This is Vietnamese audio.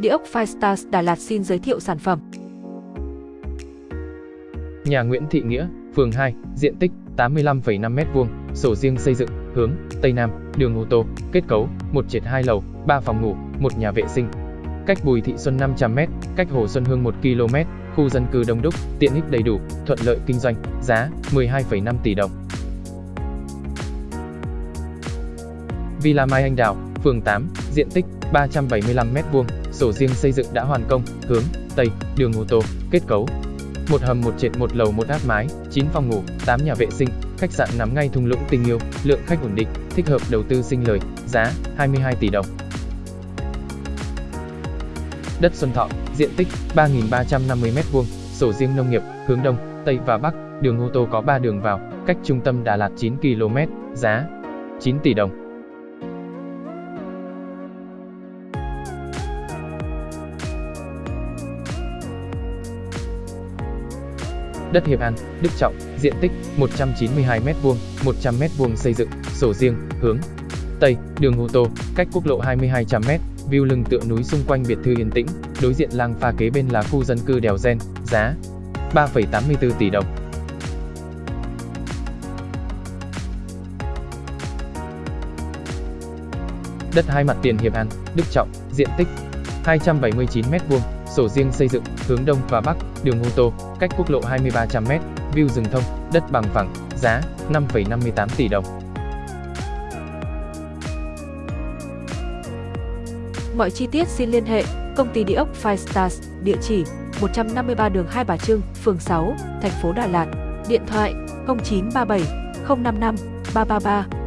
Địa ốc Firestars Đà Lạt xin giới thiệu sản phẩm. Nhà Nguyễn Thị Nghĩa, phường 2, diện tích 85,5 m2, sổ riêng xây dựng, hướng Tây Nam, đường ô tô, kết cấu, 1 trệt 2 lầu, 3 phòng ngủ, 1 nhà vệ sinh. Cách Bùi Thị Xuân 500 m, cách Hồ Xuân Hương 1 km, khu dân cư đông đúc, tiện ích đầy đủ, thuận lợi kinh doanh, giá 12,5 tỷ đồng. Villa Mai Anh Đào, phường 8, diện tích 375 m2, sổ riêng xây dựng đã hoàn công, hướng Tây, đường ô tô, kết cấu. Một hầm một trệt một lầu một áp mái, 9 phòng ngủ, 8 nhà vệ sinh, khách sạn nằm ngay thung lũng tình yêu, lượng khách ổn định, thích hợp đầu tư sinh lời, giá 22 tỷ đồng. Đất Xuân Thọ, diện tích 3.350 m2, sổ riêng nông nghiệp, hướng Đông, Tây và Bắc, đường ô tô có 3 đường vào, cách trung tâm Đà Lạt 9 km, giá 9 tỷ đồng. Đất Hiệp An, Đức Trọng, diện tích 192 m2, 100 m2 xây dựng, sổ riêng, hướng Tây, đường ô tô, cách quốc lộ 22 trăm m, view lưng tựa núi xung quanh biệt thự yên tĩnh, đối diện làng pha kế bên là khu dân cư đèo Gen, giá 3,84 tỷ đồng. Đất hai mặt tiền Hiệp An, Đức Trọng, diện tích 279 m2, sổ riêng xây dựng, hướng Đông và Bắc, đường ô tô, cách quốc lộ 2300m, view rừng thông, đất bằng phẳng, giá 5,58 tỷ đồng. Mọi chi tiết xin liên hệ công ty địa ốc Five Stars, địa chỉ 153 đường Hai Bà Trưng, phường 6, thành phố Đà Lạt, điện thoại 0937 055 333